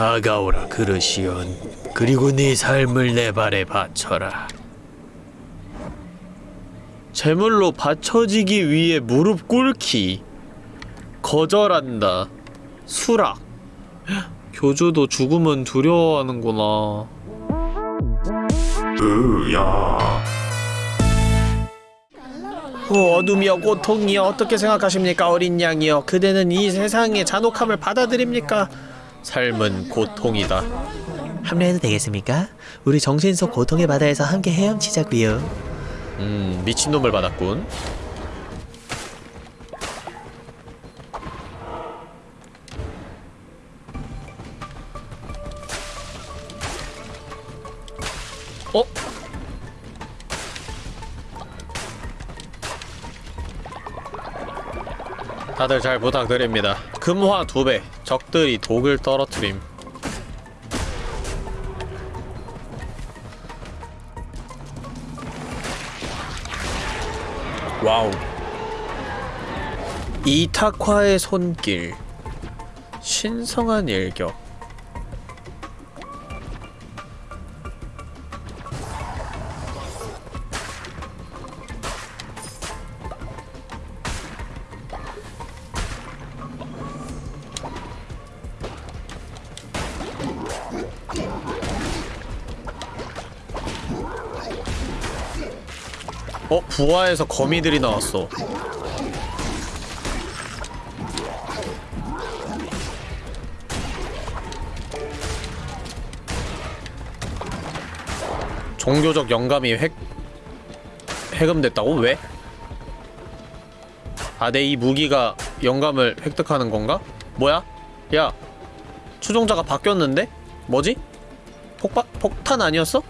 다가오라 그르시온. 그리고 네 삶을 내 발에 바쳐라. 제물로 바쳐지기 위해 무릎 꿇기. 거절한다. 수락. 교주도 죽음은 두려워하는구나. 으야. 어, 어둠이여 고통이여 어떻게 생각하십니까 어린 양이여? 그대는 이 세상의 잔혹함을 받아들입니까 삶은 고통이다 합류해도 되겠습니까? 우리 정신 속 고통의 바다에서 함께 헤엄치자고요. 음 미친놈을 받았군 어? 다들 잘 부탁드립니다. 금화 두 배, 적들이 독을 떨어뜨림. 와우. 이탁화의 손길. 신성한 일격. 부하에서 거미들이 나왔어. 종교적 영감이 획 해금됐다고? 왜? 아, 내 이 무기가 영감을 획득하는 건가? 뭐야? 야, 추종자가 바뀌었는데? 뭐지? 폭파, 폭탄 아니었어?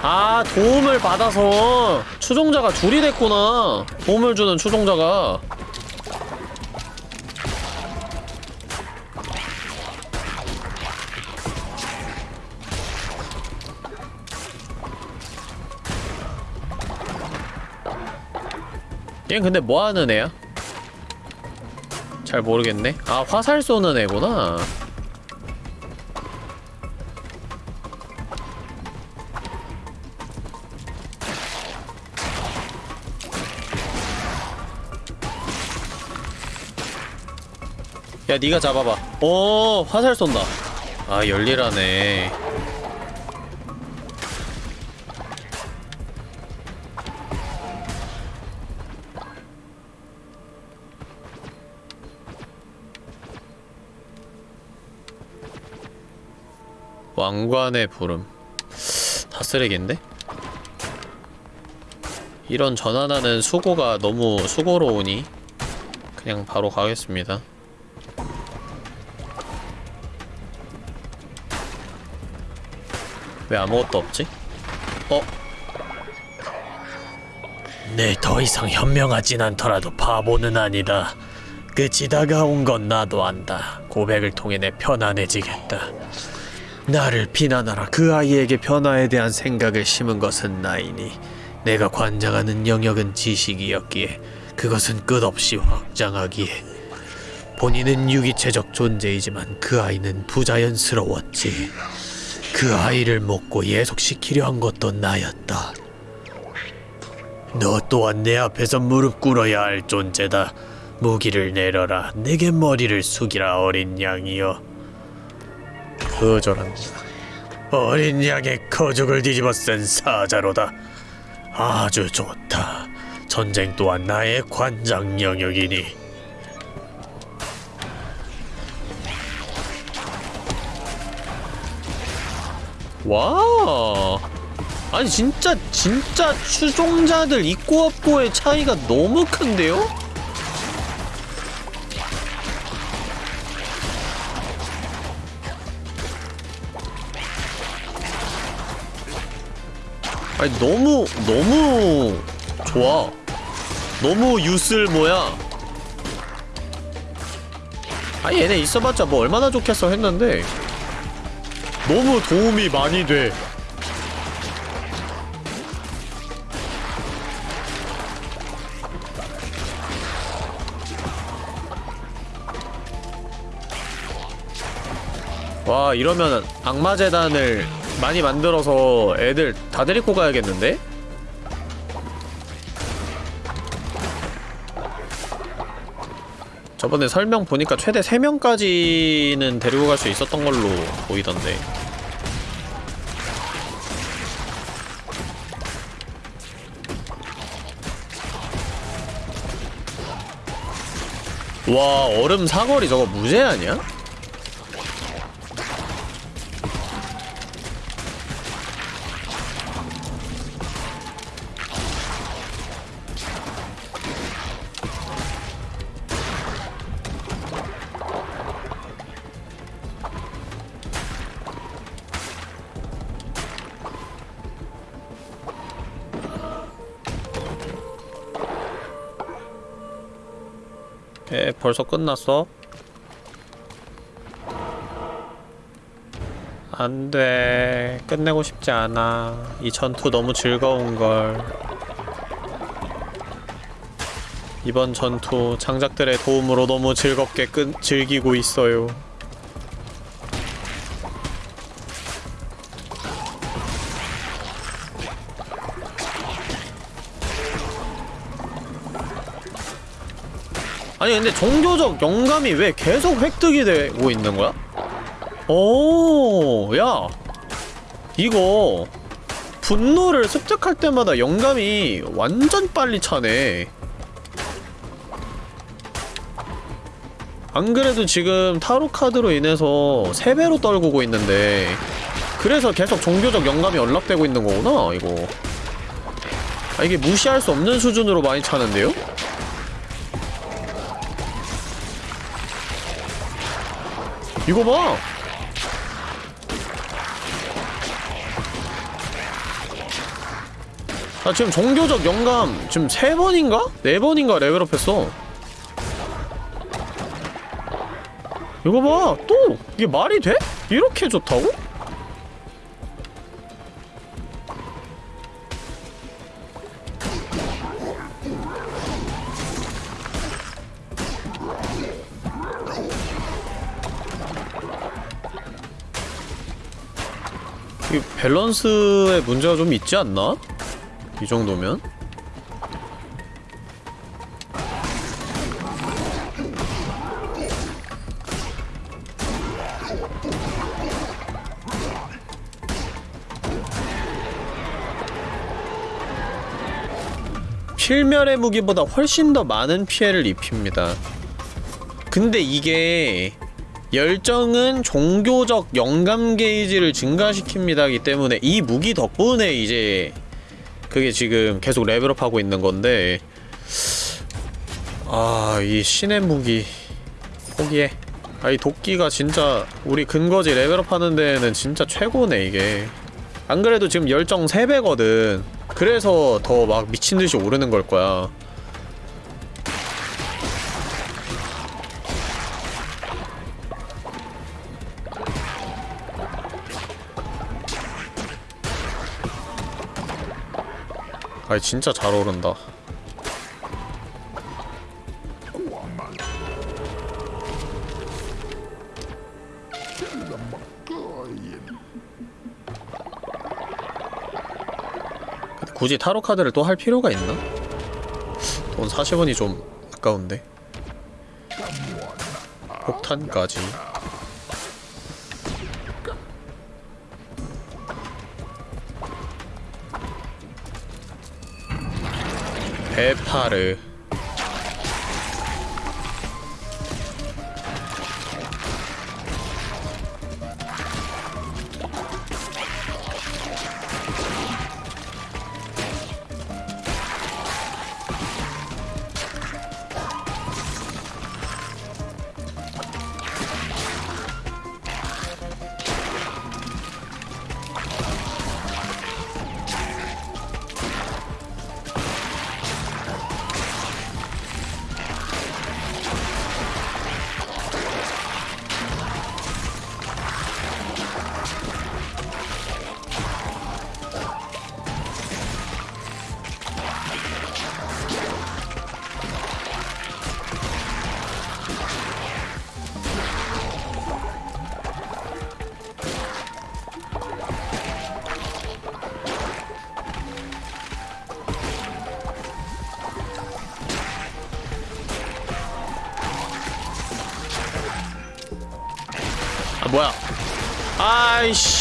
아 도움을 받아서 추종자가 둘이 됐구나. 도움을 주는 추종자가. 얘 근데 뭐하는 애야? 잘 모르겠네. 아 화살 쏘는 애구나 야 니가 잡아봐. 오 화살 쏜다. 아 열일하네. 왕관의 부름. 다 쓰레기인데? 이런 전환하는 수고가 너무 수고로우니 그냥 바로 가겠습니다 왜 아무것도 없지? 어? 네, 더 이상 현명하진 않더라도 바보는 아니다. 끝이 다가온 건 나도 안다. 고백을 통해 내 편안해지겠다. 나를 비난하라. 그 아이에게 변화에 대한 생각을 심은 것은 나이니 내가 관장하는 영역은 지식이었기에 그것은 끝없이 확장하기에 본인은 유기체적 존재이지만 그 아이는 부자연스러웠지. 그 아이를 먹고 예속시키려 한 것도 나였다. 너 또한 내 앞에서 무릎 꿇어야 할 존재다. 무기를 내려라. 내게 머리를 숙이라 어린 양이여. 거절한다 어린 양의 거죽을 뒤집어 쓴 사자로다. 아주 좋다. 전쟁 또한 나의 관장 영역이니. 와 아니 진짜 진짜 추종자들 있고 없고의 차이가 너무 큰데요? 아니 너무 너무 좋아. 너무 유슬모야? 아 얘네 있어봤자 뭐 얼마나 좋겠어 했는데 너무 도움이 많이 돼. 와 이러면 악마재단을 많이 만들어서 애들 다 데리고 가야겠는데? 저번에 설명 보니까 최대 3명까지는 데리고 갈 수 있었던 걸로 보이던데 와 얼음 사거리 저거 무제 아니야? 벌써 끝났어? 안돼. 끝내고 싶지 않아. 이 전투 너무 즐거운걸. 이번 전투 장작들의 도움으로 너무 즐겁게 끝, 즐기고 있어요 아니 근데 종교적 영감이 왜 계속 획득이 되고 있는 거야? 오, 야, 이거 분노를 습득할 때마다 영감이 완전 빨리 차네. 안 그래도 지금 타로 카드로 인해서 3배로 떨구고 있는데 그래서 계속 종교적 영감이 연락되고 있는 거구나, 이거. 아, 이게 무시할 수 없는 수준으로 많이 차는데요? 이거 봐! 나 지금 종교적 영감 지금 세 번인가? 네 번인가 레벨업 했어. 이거 봐! 또! 이게 말이 돼? 이렇게 좋다고? 이 밸런스에 문제가 좀 있지 않나? 이 정도면? 필멸의 무기보다 훨씬 더 많은 피해를 입힙니다. 근데 이게 열정은 종교적 영감 게이지를 증가시킵니다기 때문에 이 무기 덕분에 이제 그게 지금 계속 레벨업하고 있는 건데 아 이 신의 무기 포기해. 아 이 도끼가 진짜 우리 근거지 레벨업 하는 데는 진짜 최고네 이게. 안 그래도 지금 열정 3배거든. 그래서 더 막 미친듯이 오르는 걸 거야 아이 진짜 잘 오른다. 굳이 타로 카드를 또 할 필요가 있나? 돈 40원이 좀 아까운데. 폭탄까지 베파르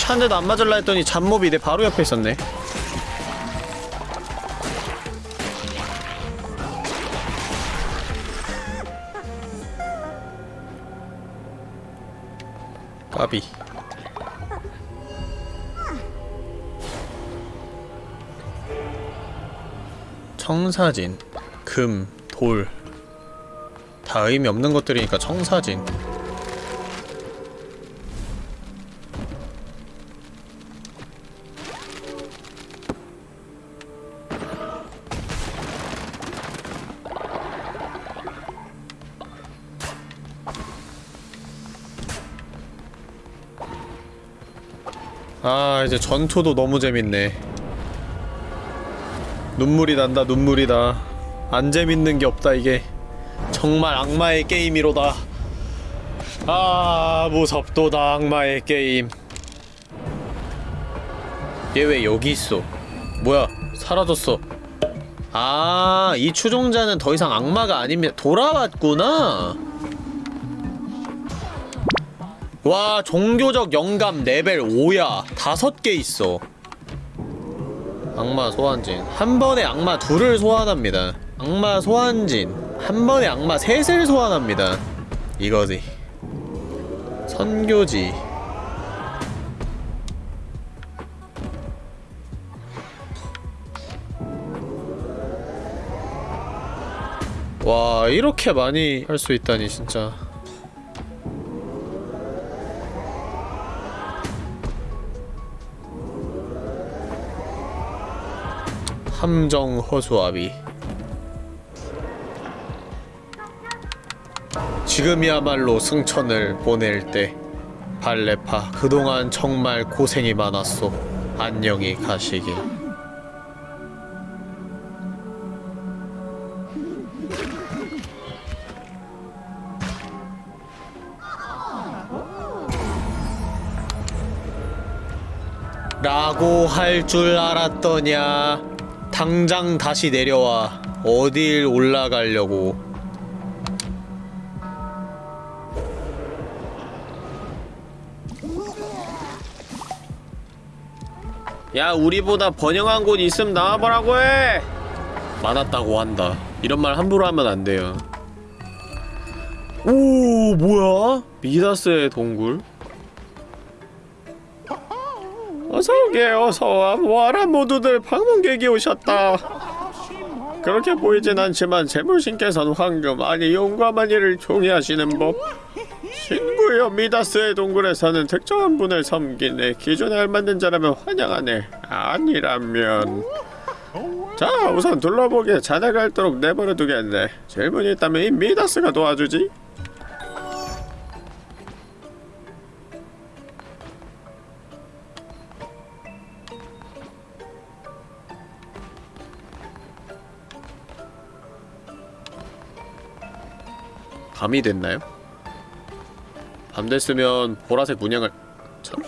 한 대도 안 맞을라 했더니 잡몹이 내 바로 옆에 있었네 까비 청사진 금, 돌. 다 의미 없는 것들이니까 청사진. 아, 이제 전투도 너무 재밌네. 눈물이 난다, 눈물이 다. 안 재밌는 게 없다, 이게. 정말 악마의 게임이로다. 아, 무섭도다, 악마의 게임. 얘 왜 여기 있어? 뭐야, 사라졌어. 아, 이 추종자는 더 이상 악마가 아닙니다. 돌아왔구나. 와, 종교적 영감 레벨 5야. 다섯 개 있어. 악마 소환진. 한 번에 악마 둘을 소환합니다. 악마 소환진. 한 번에 악마 셋을 소환합니다. 이거지. 선교지. 와, 이렇게 많이 할 수 있다니, 진짜. 함정 허수아비. 지금이야말로 승천을 보낼 때 발레파 그동안 정말 고생이 많았소. 안녕히 가시길. 라고 할 줄 알았더냐 당장 다시 내려와. 어딜 올라가려고. 야 우리보다 번영한 곳 있음 나와보라고 해. 많았다고 한다. 이런 말 함부로 하면 안 돼요. 오 뭐야? 미다스의 동굴 어서오게 어서와. 뭐하라 모두들. 방문객이 오셨다. 그렇게 보이진 않지만 재물신께서는 황금 아니 용감한 일을 종이하시는 법. 신부여 미다스의 동굴에서는 특정한 분을 섬기네. 기존에 알맞는 자라면 환영하네. 아니라면. 자 우선 둘러보게. 자네가 할도록 내버려 두겠네. 질문이 있다면 이 미다스가 도와주지 밤이 됐나요? 밤 됐으면 보라색 문양을 참.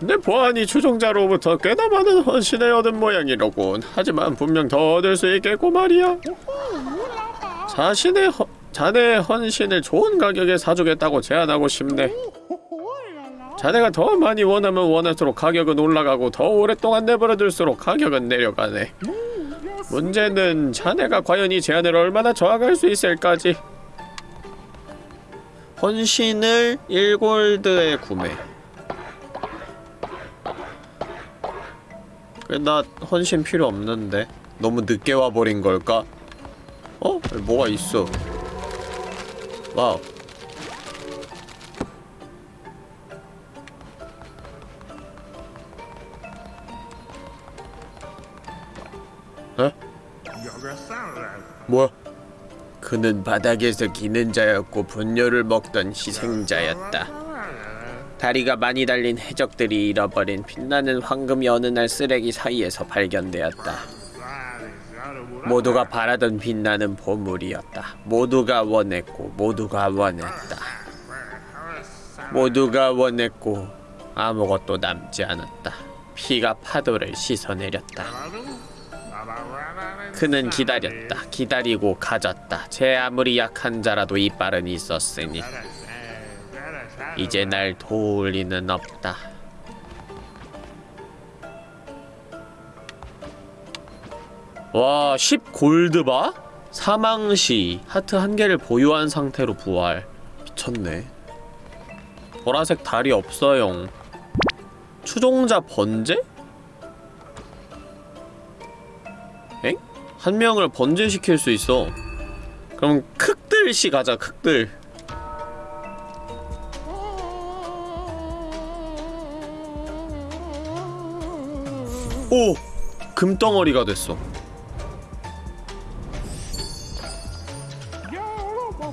내 보안이 추종자로부터 꽤나 많은 헌신을 얻은 모양이로군. 하지만 분명 더 얻을 수 있겠고 말이야. 자신의 허, 자네의 헌신을 좋은 가격에 사주겠다고 제안하고 싶네. 자네가 더 많이 원하면 원할수록 가격은 올라가고 더 오랫동안 내버려둘수록 가격은 내려가네. 문제는 자네가 과연 이 제안을 얼마나 저항할 수 있을까지. 헌신을 1골드에 구매 나 헌신 필요 없는데 너무 늦게 와버린 걸까? 어? 뭐가 있어 와우 에? 뭐야? 그는 바닥에서 기는 자였고 분뇨를 먹던 희생자였다. 다리가 많이 달린 해적들이 잃어버린 빛나는 황금이 어느 날 쓰레기 사이에서 발견되었다. 모두가 바라던 빛나는 보물이었다. 모두가 원했고 모두가 원했다. 모두가 원했고 아무것도 남지 않았다. 피가 파도를 씻어내렸다. 그는 기다렸다. 기다리고 가졌다. 제 아무리 약한 자라도 이빨은 있었으니. 이제 날 도울 리는 없다. 와, 10 골드바? 사망시 하트 한 개를 보유한 상태로 부활. 미쳤네. 보라색 달이 없어요. 추종자 번제? 한 명을 번제시킬 수 있어. 그럼 극들씨 가자, 극들. 오! 금덩어리가 됐어.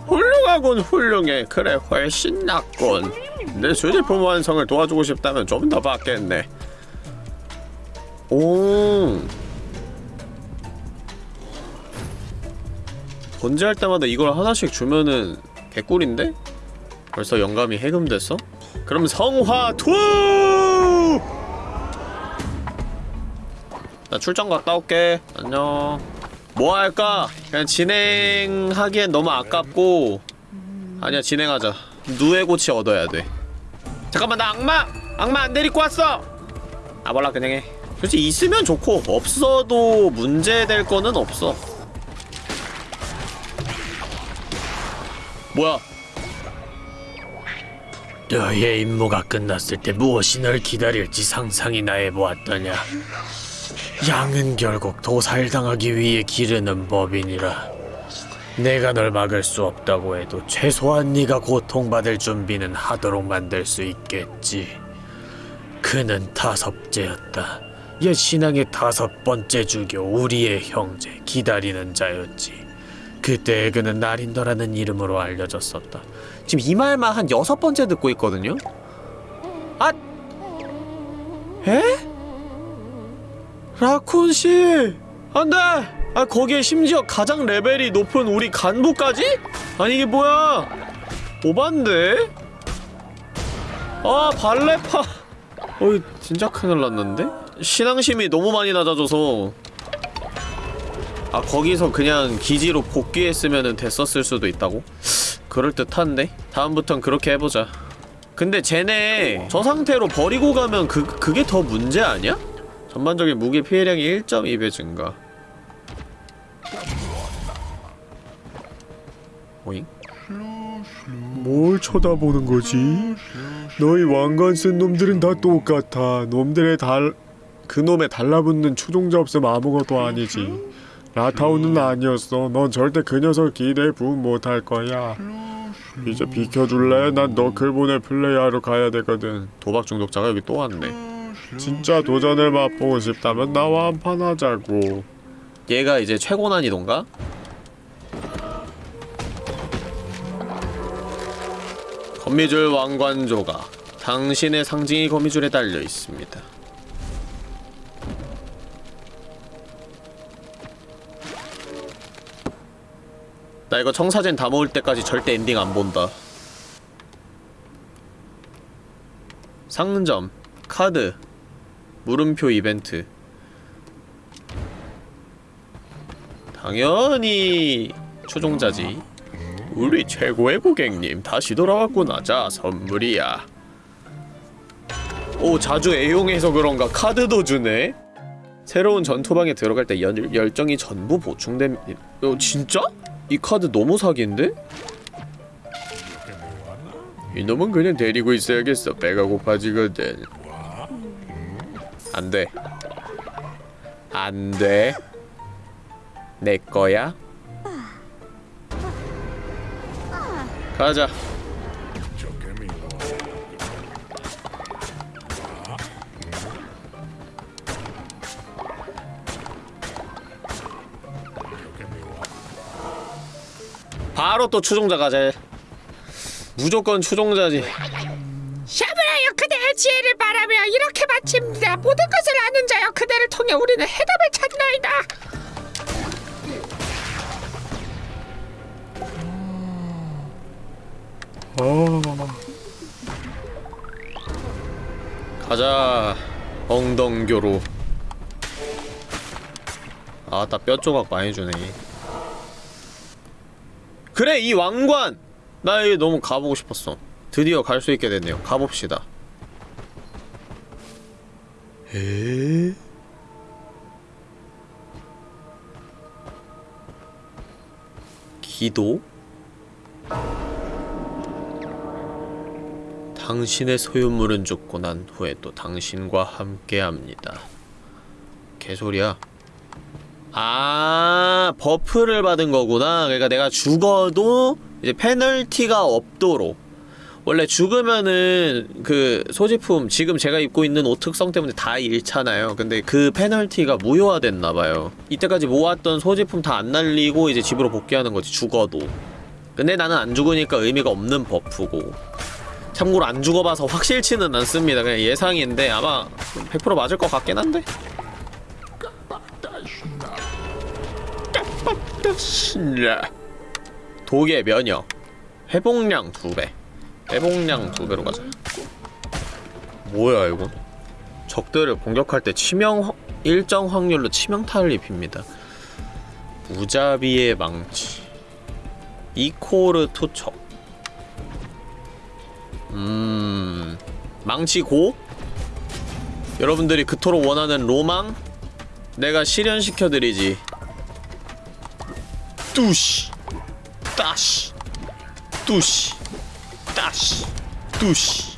훌륭하군 훌륭해 그래 훨씬 낫군 내 수제품 완성을 도와주고 싶다면 좀 더 받겠네 오 번제할 때마다 이걸 하나씩 주면은 개꿀인데? 벌써 영감이 해금됐어? 그럼 성화 two! 나 출장 갔다 올게 안녕 뭐 할까? 그냥 진행하기엔 너무 아깝고 아니야 진행하자 누에 고치 얻어야 돼 잠깐만 나 악마! 악마 안 데리고 왔어! 아 몰라 그냥 해 솔직히 있으면 좋고 없어도 문제될 거는 없어 뭐야 너의 임무가 끝났을 때 무엇이 널 기다릴지 상상이나 해보았더냐. 양은 결국 도살당하기 위해 기르는 법이니라. 내가 널 막을 수 없다고 해도 최소한 네가 고통받을 준비는 하도록 만들 수 있겠지. 그는 다섯째였다. 옛 신앙의 다섯 번째 주교 우리의 형제 기다리는 자였지. 그때 그는 나린더라는 이름으로 알려졌었다. 지금 이 말만 한 여섯 번째 듣고 있거든요? 아! 에? 라쿤 씨! 안 돼! 아, 거기에 심지어 가장 레벨이 높은 우리 간부까지? 아니, 이게 뭐야? 오반데? 아, 발레파. 어이, 진짜 큰일 났는데? 신앙심이 너무 많이 낮아져서. 아, 거기서 그냥 기지로 복귀했으면 됐었을 수도 있다고? 그럴듯한데? 다음부턴 그렇게 해보자. 근데 쟤네 저 상태로 버리고 가면 그, 그게 더 문제 아니야? 전반적인 무기 피해량이 1.2배 증가. 오잉? 뭘 쳐다보는 거지? 너희 왕관 쓴 놈들은 다 똑같아. 놈들의 달 그놈의 달라붙는 추종자 없으면 아무것도 아니지. 라타오는 아니었어. 넌 절대 그 녀석 기대에 부응 못할 거야. 이제 비켜줄래? 난 너클본을 플레이하러 가야 되거든. 도박 중독자가 여기 또 왔네. 진짜 도전을 맛보고 싶다면 나와 한판 하자고. 얘가 이제 최고 난이도인가? 거미줄 왕관조가 당신의 상징이 거미줄에 달려 있습니다. 나 이거 청사진 다 모을 때까지 절대 엔딩 안 본다. 상점, 카드, 물음표 이벤트. 당연히 추종자지. 우리 최고의 고객님 다시 돌아왔구나. 자 선물이야. 오 자주 애용해서 그런가 카드도 주네. 새로운 전투방에 들어갈 때 열, 열정이 전부 보충됨. 어 진짜? 이 카드 너무 사기인데? 이놈은 그냥 데리고 있어야겠어. 배가 고파지거든. 안 돼. 안 돼. 내 거야? 가자. 바로 또 추종자 가자. 무조건 추종자지. 샤브라여 그대의 지혜를 바라며 이렇게 마칩니다. 모든 것을 아는 자여 그대를 통해 우리는 해답을 찾나이다. 가자. 엉덩교로. 아따 뼈조각 많이 주네. 그래 이 왕관. 나 여기 너무 가보고 싶었어. 드디어 갈 수 있게 됐네요. 가봅시다. 에? 기도? 당신의 소유물은 죽고 난 후에 또 당신과 함께합니다. 개소리야. 아, buff를 받은 거구나. 그러니까 내가 죽어도 이제 페널티가 없도록. 원래 죽으면은 그 소지품 지금 제가 입고 있는 옷 특성 때문에 다 잃잖아요. 근데 그 페널티가 무효화됐나봐요. 이때까지 모았던 소지품 다 안 날리고 이제 집으로 복귀하는 거지, 죽어도. 근데 나는 안 죽으니까 의미가 없는 buff고. 참고로 안 죽어봐서 확실치는 않습니다. 그냥 예상인데 아마 100% 맞을 것 같긴 한데. 독의 면역. 회복량 2배. 회복량 2배로 가자. 뭐야 이거? 적들을 공격할 때 치명 확- 일정 확률로 치명타를 입힙니다. 무자비의 망치. 이코르 투척 음... 망치 고? 여러분들이 그토록 원하는 로망? 내가 실현시켜드리지 뚜시 따시 뚜시 따시 뚜시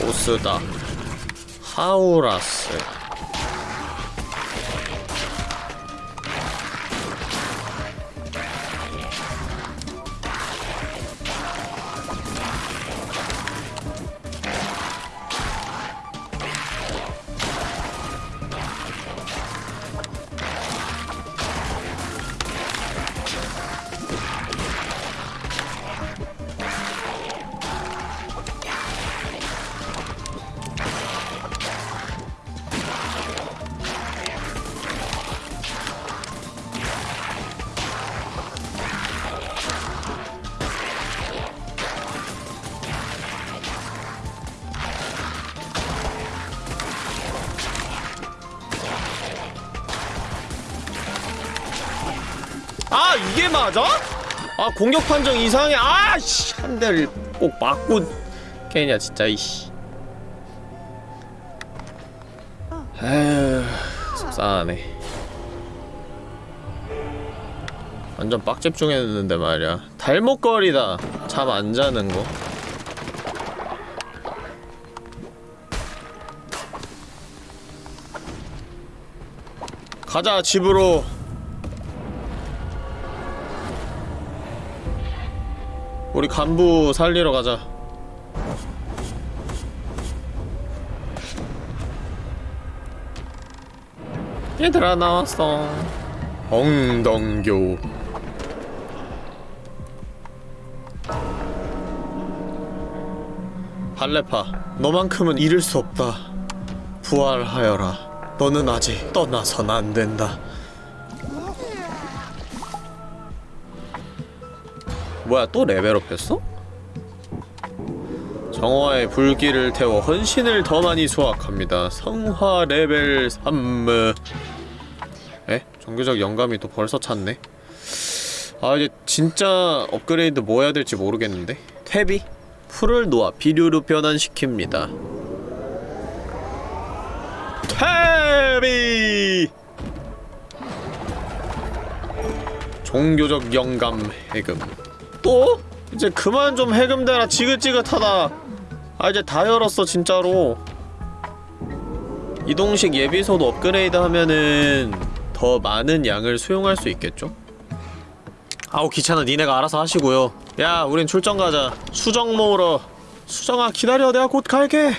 보스 공격 판정 이상해 아씨 한 대를 꼭 맞고 깨냐 진짜 이씨. 에휴 속상하네. 완전 빡집중했는데 말이야. 달목거리다. 잠 안 자는 거. 가자 집으로 우리 간부 살리러 가자. 얘들아 나왔어. 엉덩교. 할레파, 너만큼은 잃을 수 없다. 부활하여라. 너는 아직 떠나선 안 된다. 뭐야 또 level up 했어? 정화의 불길을 태워 헌신을 더 많이 수확합니다. 성화 레벨 3. 에? 종교적 영감이 또 벌써 찼네. 아 이제 진짜 업그레이드 뭐 해야 될지 모르겠는데. 퇴비? 풀을 놓아 비료로 변환시킵니다. 퇴비! 종교적 영감 해금. 또? 이제 그만 좀 해금대라. 지긋지긋하다. 아 이제 다 열었어 진짜로. 이동식 예비소도 업그레이드 하면은 더 많은 양을 수용할 수 있겠죠? 아우 귀찮아. 니네가 알아서 하시고요. 야 우린 출정 가자. 수정 모으러. 수정아 기다려. 내가 곧 갈게.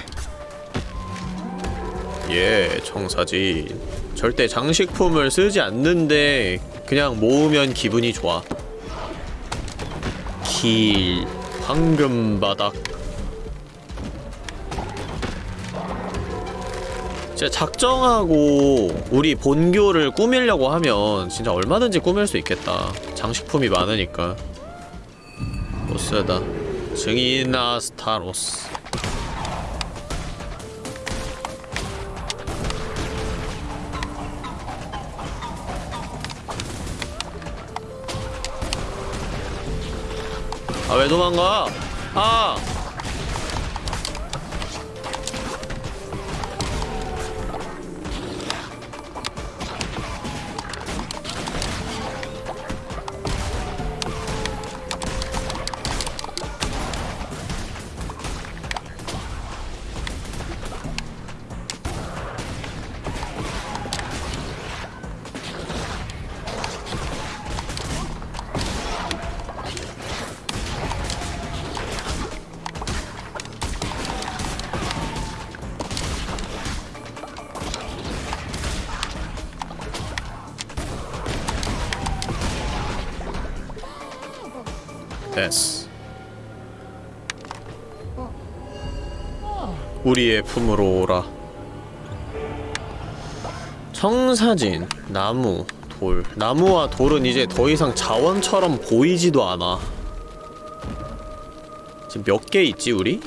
예 청사진. 절대 장식품을 쓰지 않는데 그냥 모으면 기분이 좋아 길 황금바닥. 진짜 작정하고 우리 본교를 꾸미려고 하면 진짜 얼마든지 꾸밀 수 있겠다. 장식품이 많으니까. 보스다. 증인 아스타로스 아 왜 도망가? 아 우리의 품으로 오라 청사진, 나무, 돌 나무와 돌은 이제 더 이상 자원처럼 보이지도 않아 지금 몇 개 있지 우리?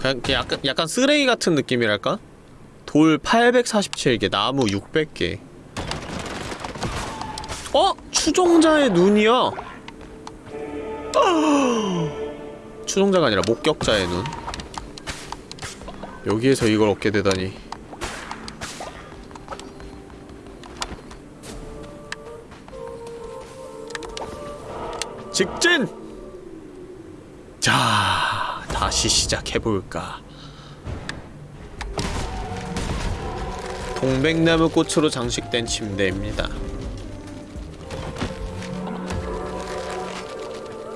그냥, 약간, 약간 쓰레기 같은 느낌이랄까? 돌 847개, 나무 600개 어? 추종자의 눈이야 추종자가 아니라 목격자의 눈. 여기에서 이걸 얻게 되다니. 직진! 자, 다시 시작해볼까? 동백나무 꽃으로 장식된 침대입니다.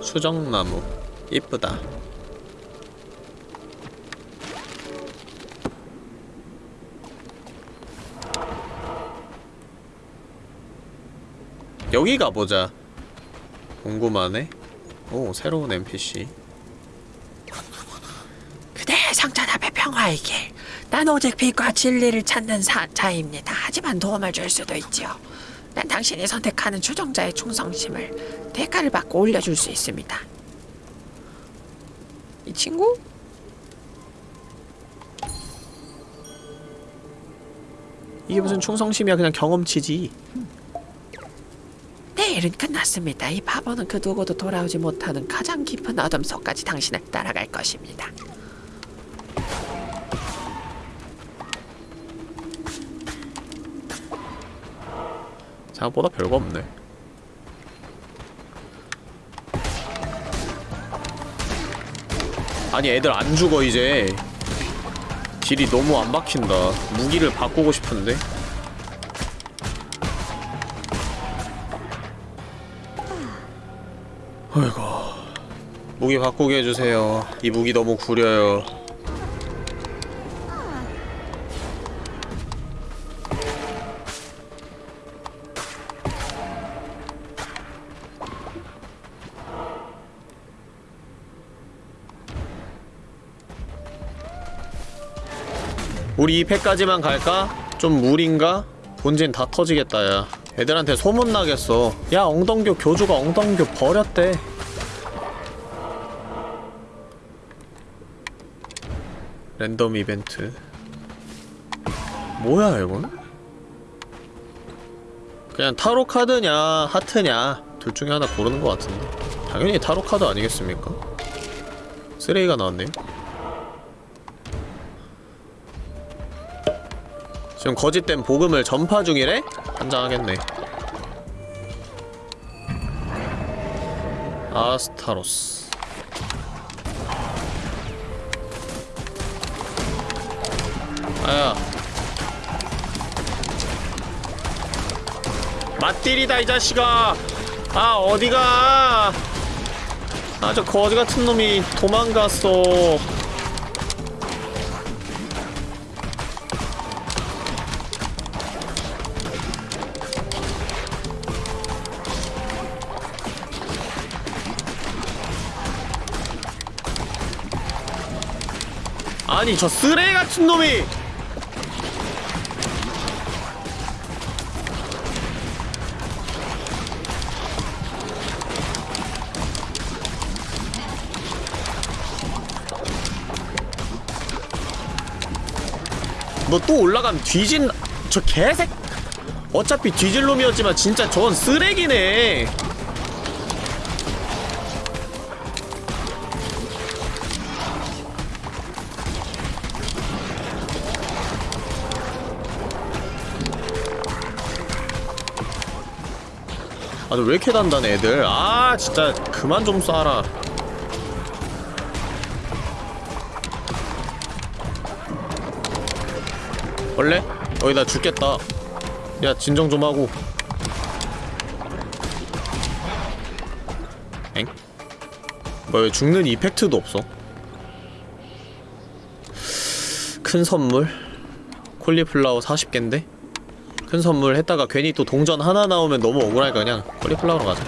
수정나무 이쁘다 여기 가보자 궁금하네 오 새로운 NPC 그대 성찬앞의 평화의 길. 난 오직 빛과 진리를 찾는 사, 자입니다. 하지만 도움을 줄 수도 있지요. 난 당신이 선택하는 추종자의 충성심을 대가를 받고 올려줄 수 있습니다. 이 친구? 이게 무슨 충성심이야 그냥 경험치지 내 일은 끝났습니다. 이 바보는 그 누구도 돌아오지 못하는 가장 깊은 어둠 속까지 당신을 따라갈 것입니다. 생각보다 별거 없네 아니 애들 안 죽어 이제. 딜이 너무 안 박힌다. 무기를 바꾸고 싶은데. 아이고. 무기 바꾸게 해주세요. 이 무기 너무 구려요 우리 2패까지만 갈까? 좀 무리인가? 본진 다 터지겠다 야 애들한테 소문나겠어 야 엉덩교 교주가 엉덩교 버렸대 랜덤 이벤트 뭐야 이건? 그냥 타로 카드냐 하트냐 둘 중에 하나 고르는 것 같은데 당연히 타로 카드 아니겠습니까? 쓰레기가 나왔네요 지금 거짓된 복음을 전파 중이래? 한장하겠네. 아스타로스. 아야. 맞딜이다 이 자식아. 아 어디가? 아 저 거지같은 놈이 도망갔어 아니 저 쓰레기 같은 놈이. 너 또 올라가면 뒤진 저 개색. 어차피 뒤질 놈이었지만 진짜 전 쓰레기네 왜 이렇게 단단해 애들 아 진짜 그만 좀 쏴라 원래? 어이 나 죽겠다 야 진정 좀 하고 엥? 뭐야 왜 죽는 이펙트도 없어 큰 선물 콜리플라워 40개인데? 큰 선물 했다가 괜히 또 동전 하나 나오면 너무 억울하니까 그냥 콜리플라워로 가자.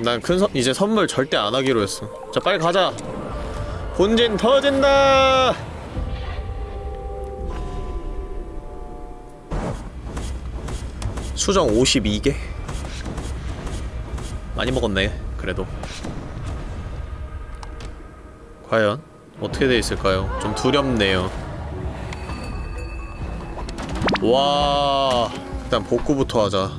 난 큰 선, 이제 선물 절대 안 하기로 했어. 자 빨리 가자. 본진 터진다! 수정 52개? 많이 먹었네 그래도. 과연 어떻게 돼 있을까요? 좀 두렵네요 와 일단 복구부터 하자.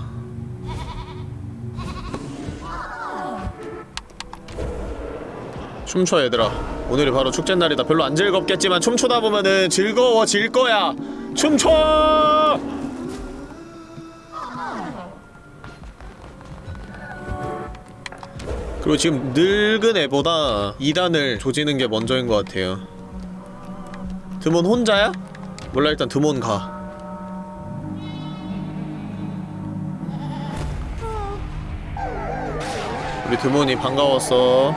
춤춰 얘들아. 오늘이 바로 축제날이다. 별로 안 즐겁겠지만 춤추다 보면은 즐거워질 거야. 춤춰! 그리고 지금 늙은 애보다 2단을 조지는 게 먼저인 것 같아요. 드몬 혼자야? 몰라 일단 드몬 가 우리 드몬이 반가웠어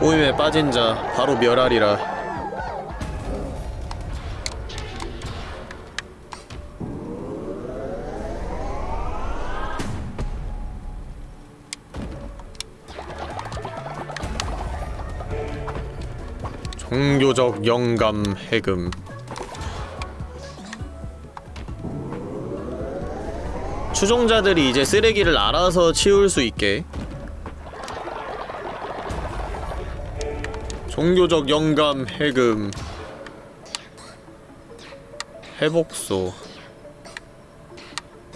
꼬임에 빠진 자 바로 멸하리라. 종교적 영감 해금 추종자들이 이제 쓰레기를 알아서 치울 수 있게 종교적 영감 해금 회복소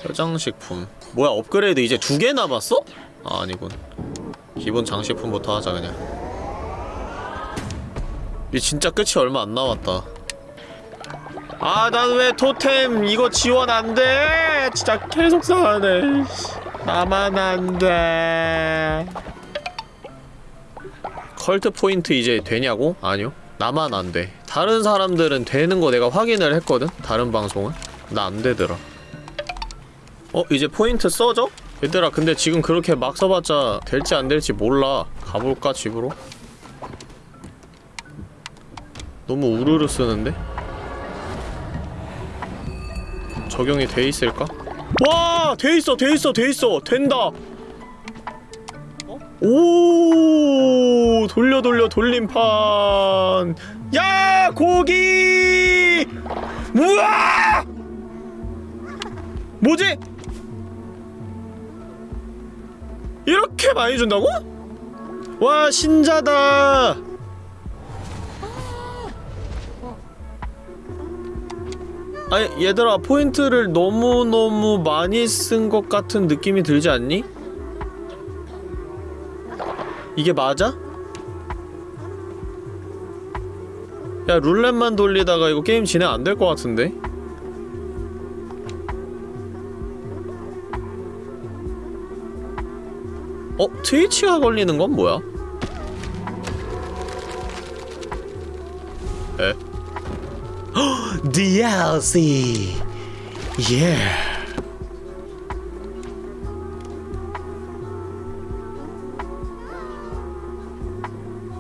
표장식품. 뭐야 업그레이드 이제 두 개 남았어? 아 아니군. 기본 장식품부터 하자 그냥. 이 진짜 끝이 얼마 안 남았다 아 난 왜 토템 이거 지원 안돼 진짜 계속 상하네 나만 안돼 컬트 포인트 이제 되냐고? 아니요 나만 안돼 다른 사람들은 되는 거 내가 확인을 했거든? 다른 방송은? 나 안되더라 어? 이제 포인트 써져? 얘들아 근데 지금 그렇게 막 써봤자 될지 안될지 몰라 가볼까 집으로? 너무 우르르 쓰는데? 적용이 돼 있을까? 와! 돼 있어, 돼 있어, 돼 있어! 된다! 오 돌려 돌려 돌림판 야 고기 우와 뭐지 이렇게 많이 준다고? 와 신자다 아니 얘들아 포인트를 너무너무 많이 쓴 것 같은 느낌이 들지 않니? 이게 맞아? 야 룰렛만 돌리다가 이거 게임 진행 안 될 것 같은데? 어? 트위치가 걸리는 건 뭐야? 에? DLC. 예.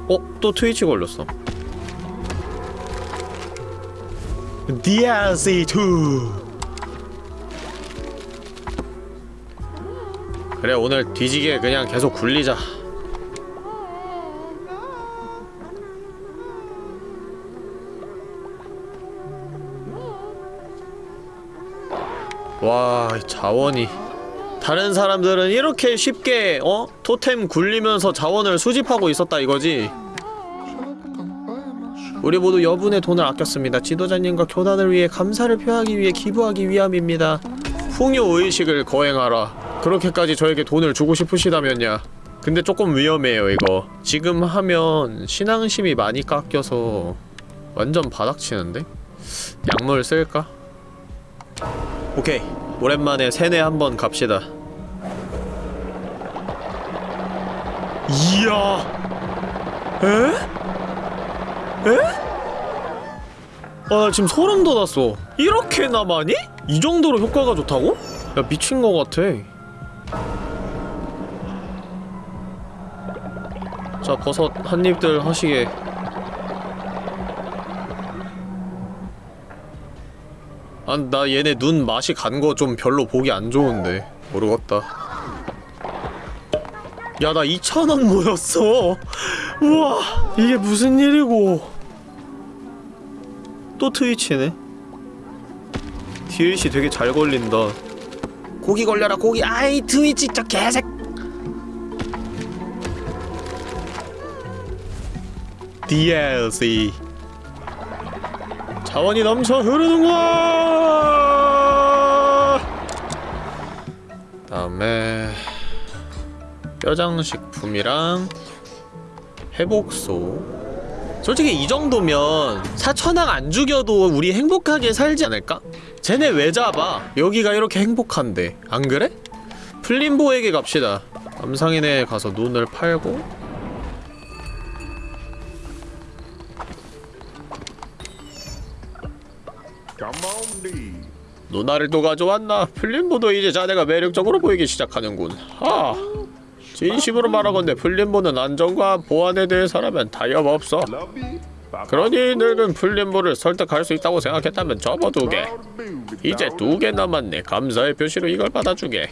어? 또 트위치 걸렸어 DLC 2. 그래 오늘 뒤지게 그냥 계속 굴리자 와, 이 자원이 다른 사람들은 이렇게 쉽게 어? 토템 굴리면서 자원을 수집하고 있었다 이거지. 우리 모두 여분의 돈을 아꼈습니다. 지도자님과 교단을 위해 감사를 표하기 위해 기부하기 위함입니다. 풍요 의식을 거행하라. 그렇게까지 저에게 돈을 주고 싶으시다면야. 근데 조금 위험해요 이거. 지금 하면 신앙심이 많이 깎여서 완전 바닥치는데? 약물 쓸까? 오케이 오랜만에 세네 한번 갑시다 이야 에? 에? 아, 나 지금 소름 돋았어. 이렇게나 많이? 이 정도로 효과가 좋다고? 야, 미친 거 같아. 자, 버섯 한 입들 하시게. 아, 나 얘네 눈 맛이 간 거 좀 별로 보기 안 좋은데. 모르겠다. 야, 나 2,000원 모였어. 우와, 이게 무슨 일이고. 또 트위치네. DLC 되게 잘 걸린다. 고기 걸려라 고기 아이 트위치 저 개색 DLC. 자원이 넘쳐 흐르는구나. 다음에 뼈장식품이랑 회복소. 솔직히 이 정도면 사천왕 안 죽여도 우리 행복하게 살지 않을까? 쟤네 왜 잡아? 여기가 이렇게 행복한데 안 그래? 플림보에게 갑시다. 암상인에 가서 눈을 팔고 누나를 또 가져왔나? 플림보도 이제 자네가 매력적으로 보이기 시작하는군. 하. 진심으로 말하건대 플림보는 안정과 보안에 대해서라면 타협없어. 그러니 늙은 플림보를 설득할 수 있다고 생각했다면 접어두게. 이제 두 개 남았네. 감사의 표시로 이걸 받아주게.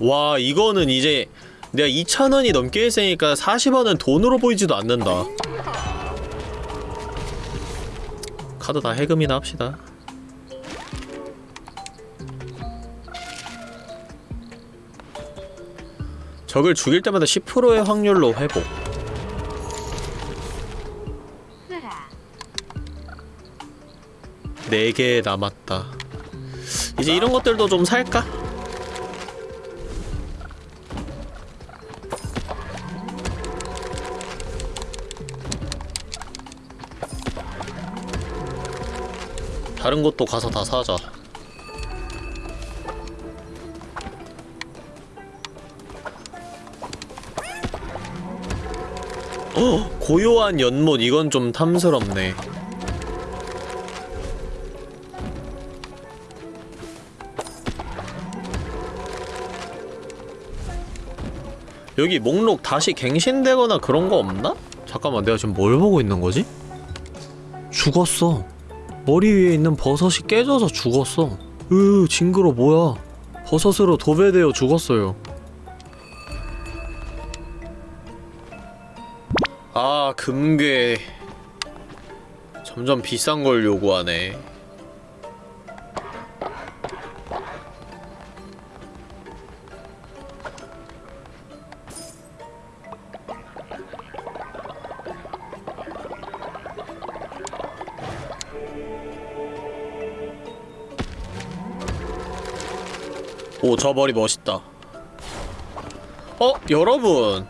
와 이거는 이제 내가 2,000원이 넘게 했으니까 40원은 돈으로 보이지도 않는다. 카드 다 해금이나 합시다. 적을 죽일 때마다 10%의 확률로 회복. 네 개 남았다. 이제 이런 것들도 좀 살까? 다른 것도 가서 다 사자. 어, 고요한 연못 이건 좀 탐스럽네. 여기 목록 다시 갱신되거나 그런 거 없나? 잠깐만 내가 지금 뭘 보고 있는 거지? 죽었어. 머리 위에 있는 버섯이 깨져서 죽었어. 으, 징그러 뭐야? 버섯으로 도배되어 죽었어요. 아, 금괴. 점점 비싼 걸 요구하네. 오, 저 머리 멋있다. 어, 여러분.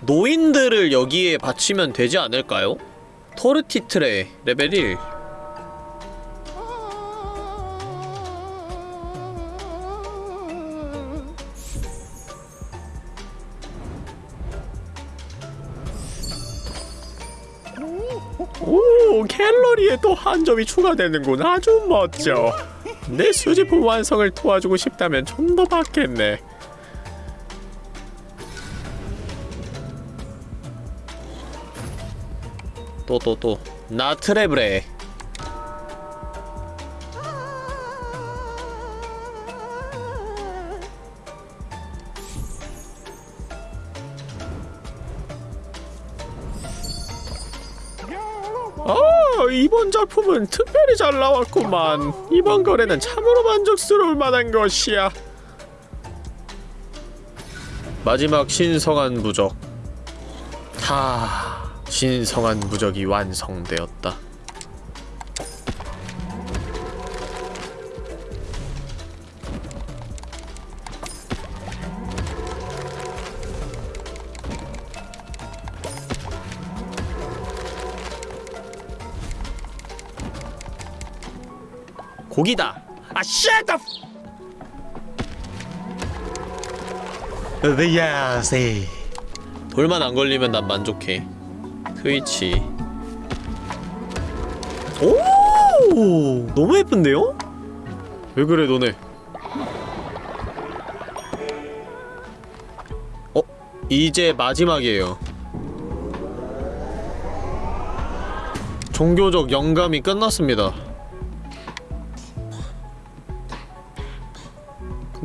노인들을 여기에 바치면 되지 않을까요? 토르티트레 레벨 1 오, 갤러리에 또 한 점이 추가되는군. 아주 멋져. 내 수집품 완성을 도와주고 싶다면 좀 더 받겠네. 또 또또 나트레브레 작품은 특별히 잘 나왔구만. 이번 거래는 참으로 만족스러울 만한 것이야. 마지막 신성한 부적. 다 신성한 무적이 완성되었다. 고기다 아 shit! 으야세. 돌만 안 걸리면 난 만족해 트위치 오 너무 예쁜데요? 왜 그래 너네 어? 이제 마지막이에요 종교적 영감이 끝났습니다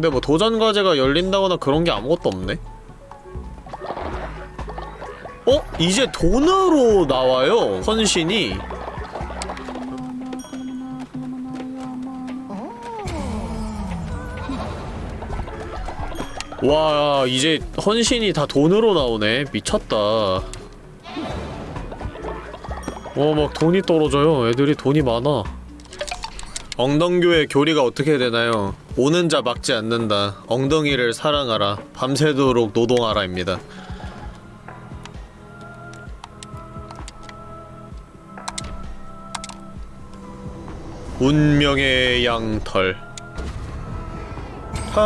근데 뭐 도전 과제가 열린다거나 그런 게 아무것도 없네? 어? 이제 돈으로 나와요 헌신이. 와 이제 헌신이 다 돈으로 나오네. 미쳤다. 와막 돈이 떨어져요. 애들이 돈이 많아 엉덩교의 교리가 어떻게 되나요? 오는 자 막지 않는다. 엉덩이를 사랑하라. 밤새도록 노동하라입니다. 운명의 양털. 하...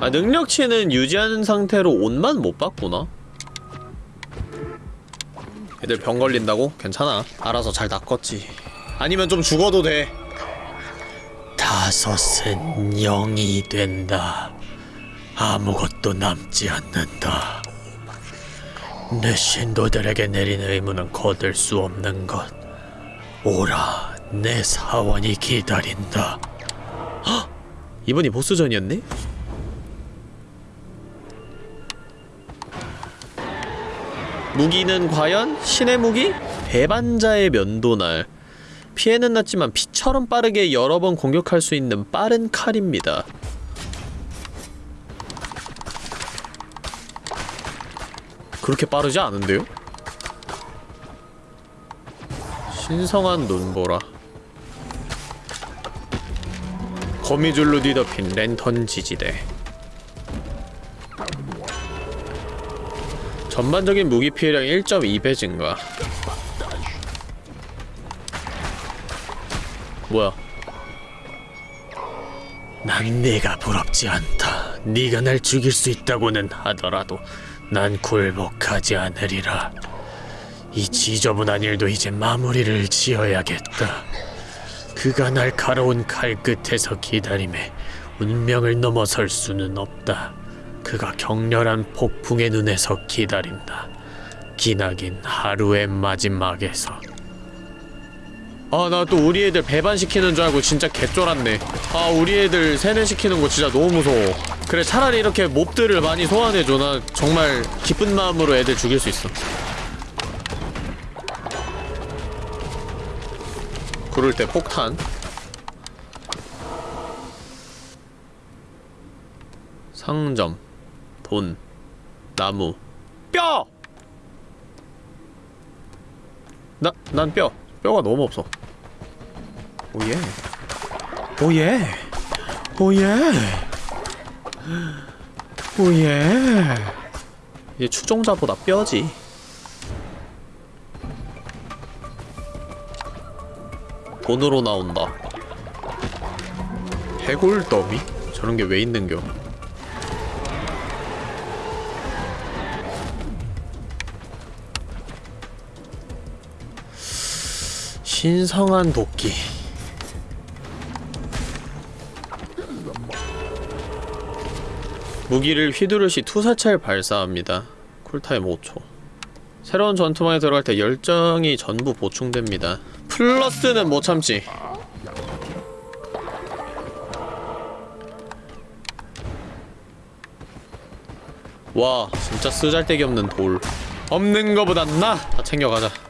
아 능력치는 유지하는 상태로 옷만 못 바꾸나? 애들 병 걸린다고? 괜찮아 알아서 잘 낚았지 아니면 좀 죽어도 돼 다섯은 영이 된다. 아무것도 남지 않는다. 내 신도들에게 내린 의무는 거둘 수 없는 것. 오라, 내 사원이 기다린다. 이번이 보스전이었네? 무기는 과연 신의 무기? 배반자의 면도날 피해는 났지만 피처럼 빠르게 여러 번 공격할 수 있는 빠른 칼입니다 그렇게 빠르지 않은데요? 신성한 눈보라 거미줄로 뒤덮인 랜턴 지지대 전반적인 무기 피해량 1.2배 증가 뭐야 난 네가 부럽지 않다. 네가 날 죽일 수 있다고는 하더라도 난 굴복하지 않으리라. 이 지저분한 일도 이제 마무리를 지어야겠다. 그가 날 갈아온 칼 끝에서 기다림에 운명을 넘어설 수는 없다. 그가 격렬한 폭풍의 눈에서 기다린다. 기나긴 하루의 마지막에서. 아 나 또 우리 애들 배반시키는 줄 알고 진짜 개쫄았네. 아 우리 애들 세뇌시키는 거 진짜 너무 무서워. 그래 차라리 이렇게 몹들을 많이 소환해줘. 나 정말 기쁜 마음으로 애들 죽일 수 있어. 그럴 때 폭탄. 상점 돈 나무 뼈! 나, 난 뼈. 뼈가 너무 없어. 오예. 오예. 오예. 오예. 이제 추종자보다 뼈지. 돈으로 나온다. 해골 더미? 저런 게 왜 있는겨? 신성한 도끼. 무기를 휘두르시 투사체를 발사합니다. 쿨타임 5초. 새로운 전투망에 들어갈 때 열정이 전부 보충됩니다. 플러스는 못 참지. 와 진짜 쓰잘데기 없는 돌. 없는 거보단 나! 다 챙겨가자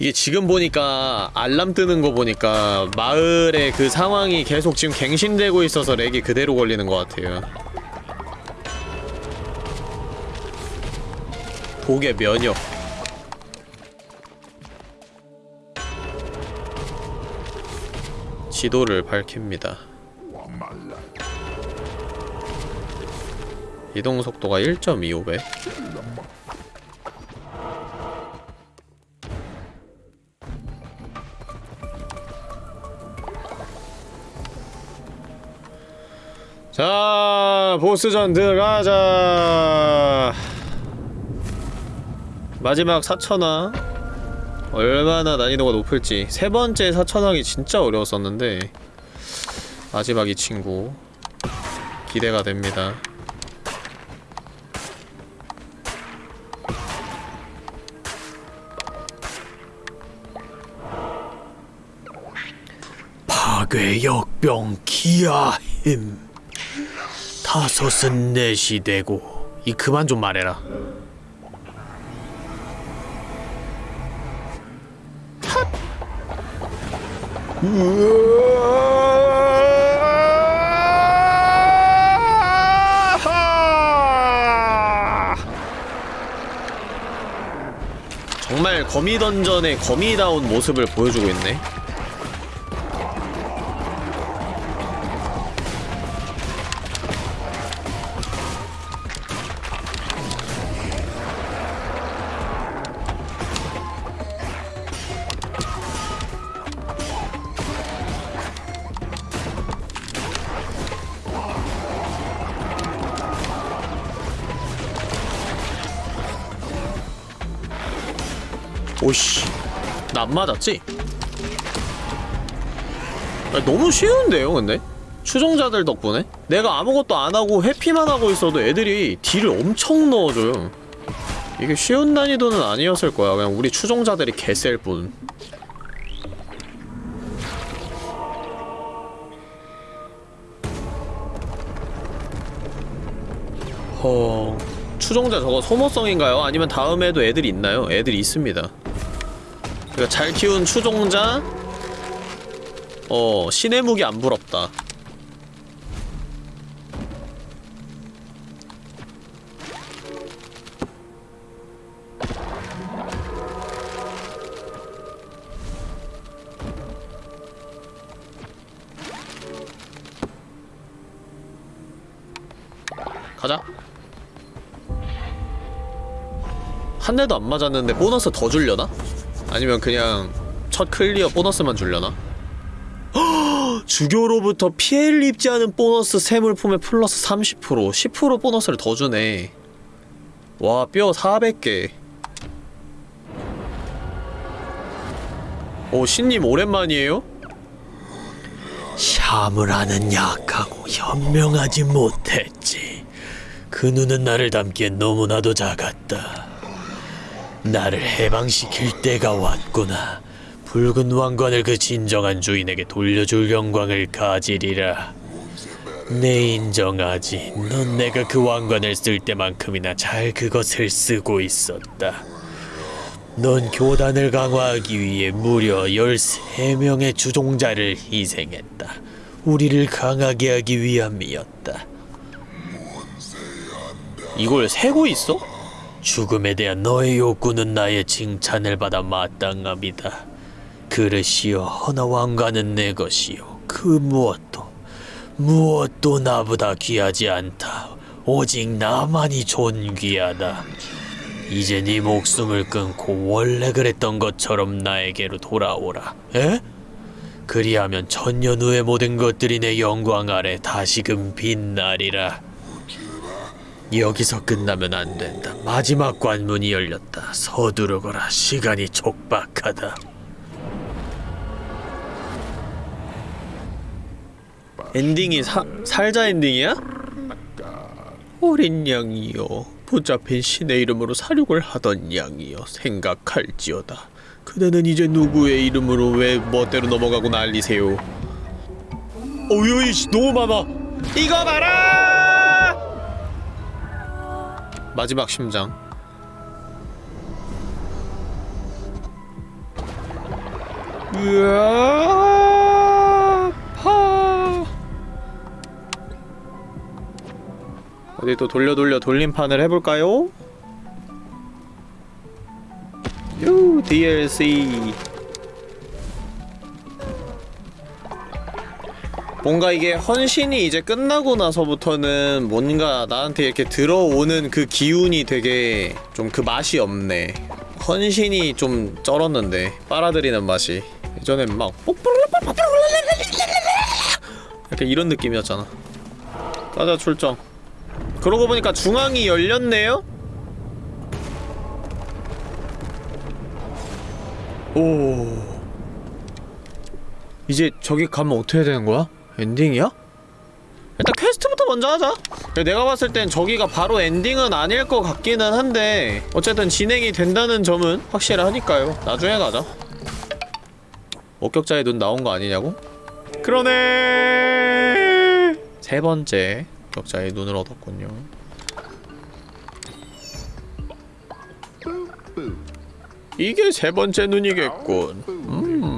이게 지금 보니까 알람 뜨는 거 보니까 마을의 그 상황이 계속 지금 갱신되고 있어서 렉이 그대로 걸리는 것 같아요. 독의 면역. 지도를 밝힙니다. 이동 속도가 1.25배 자 보스전 들어가자. 마지막 사천왕 얼마나 난이도가 높을지. 세 번째 사천왕이 진짜 어려웠었는데. 마지막 이 친구. 기대가 됩니다. 파괴 역병 기아 힘 다섯은 넷이 되고 이 그만 좀 말해라 정말 거미 던전의 거미다운 모습을 보여주고 있네. 오씨 나 안 맞았지? 아, 너무 쉬운데요 근데? 추종자들 덕분에? 내가 아무것도 안하고 회피만 하고 있어도 애들이 딜을 엄청 넣어줘요 이게 쉬운 난이도는 아니었을 거야 그냥 우리 추종자들이 개셀 뿐 허... 추종자 저거 소모성인가요? 아니면 다음에도 애들이 있나요? 애들이 있습니다 그러니까 잘 키운 추종자. 어 신의 무기 안 부럽다. 가자. 한 대도 안 맞았는데 보너스 더 줄려나? 아니면 그냥 첫 clear 보너스만 줄려나? 주교로부터 피해를 입지 않은 보너스 세물품의 플러스 30% 10% 보너스를 더 주네 와 뼈 400개 오 신님 오랜만이에요? 샤무라는 약하고 현명하지 못했지. 그 눈은 나를 담기엔 너무나도 작았다. 나를 해방시킬 때가 왔구나. 붉은 왕관을 그 진정한 주인에게 돌려줄 영광을 가지리라. 내 인정하지. 넌 내가 그 왕관을 쓸 때만큼이나 잘 그것을 쓰고 있었다. 넌 교단을 강화하기 위해 무려 13명의 주종자를 희생했다. 우리를 강하게 하기 위함이었다. 이걸 세고 있어? 죽음에 대한 너의 욕구는 나의 칭찬을 받아 마땅합니다. 그릇이여 허나 왕관은 내 것이요 그 무엇도 무엇도 나보다 귀하지 않다. 오직 나만이 존귀하다. 이제 네 목숨을 끊고 원래 그랬던 것처럼 나에게로 돌아오라. 에? 그리하면 천년 후의 모든 것들이 내 영광 아래 다시금 빛나리라. 여기서 끝나면 안 된다. 마지막 관문이 열렸다. 서두르거라. 시간이 촉박하다. 엔딩이 사, 살자 엔딩이야? 어린 양이여 붙잡힌 신의 이름으로 사륙을 하던 양이여 생각할지어다 그대는 이제 누구의 이름으로 왜 멋대로 넘어가고 난리세요 어휴 이씨 너무 많아 이거 봐라 마지막 심장. 으아 파. 어디 또 돌려 돌려 돌림판을 해볼까요? 요 DLC 뭔가 이게 헌신이 이제 끝나고 나서부터는 뭔가 나한테 이렇게 들어오는 그 기운이 되게 좀 그 맛이 없네. 헌신이 좀 쩔었는데 빨아들이는 맛이. 예전엔 막 약간 이런 느낌이었잖아. 가자 출정. 그러고 보니까 중앙이 열렸네요? 오. 이제 저기 가면 어떻게 되는 거야? 엔딩이야? 일단 퀘스트부터 먼저 하자. 내가 봤을 땐 저기가 바로 엔딩은 아닐 것 같기는 한데 어쨌든 진행이 된다는 점은 확실하니까요. 나중에 가자. 목격자의 눈 나온 거 아니냐고? 그러네. 세 번째 목격자의 눈을 얻었군요. 이게 세 번째 눈이겠군. 음,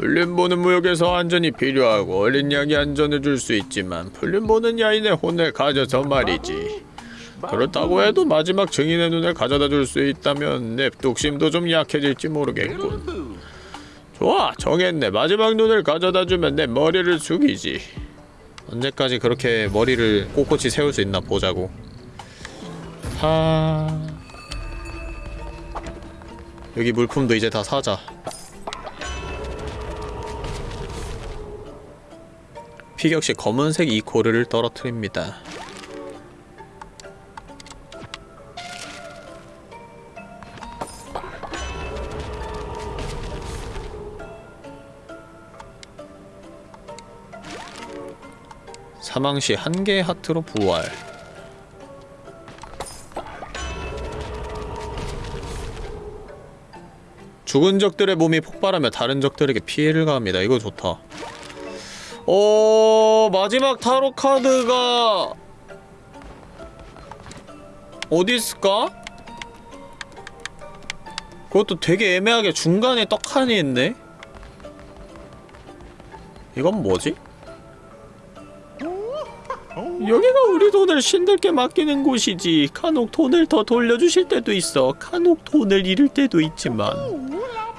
풀림 보는 무역에서 안전이 필요하고 어린 양이 안전해줄 수 있지만 풀림 보는 야인의 혼을 가져서 말이지. 그렇다고 해도 마지막 증인의 눈을 가져다 줄 수 있다면 내 뚝심도 좀 약해질지 모르겠군 좋아 정했네. 마지막 눈을 가져다 주면 내 머리를 숙이지. 언제까지 그렇게 머리를 꼿꼿이 세울 수 있나 보자고. 하... 여기 물품도 이제 다 사자 피격시 검은색 이코르를 떨어뜨립니다 사망시 한 개의 하트로 부활 죽은 적들의 몸이 폭발하며 다른 적들에게 피해를 가합니다. 이거 좋다. 어... 마지막 타로 카드가 어디 있을까? 그것도 되게 애매하게 중간에 떡하니 있네? 이건 뭐지? 여기가 우리 돈을 신들께 맡기는 곳이지. 간혹 돈을 더 돌려주실 때도 있어. 간혹 돈을 잃을 때도 있지만.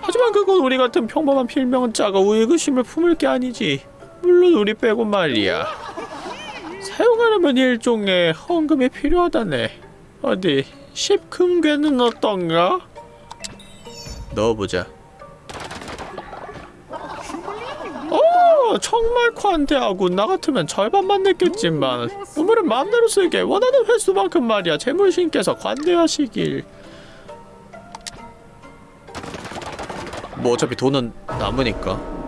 하지만 그건 우리 같은 평범한 필명자가 의구심을 품을 게 아니지. 물론 우리 빼고 말이야. 사용하려면 일종의 헌금이 필요하다네. 어디, 십금괴는 어떤가? 넣어보자. 어, 정말 관대하고 나 같으면 절반만 냈겠지만 우물은 마음대로 쓰게 원하는 횟수만큼 말이야 재물신께서 관대하시길 뭐 어차피 돈은 남으니까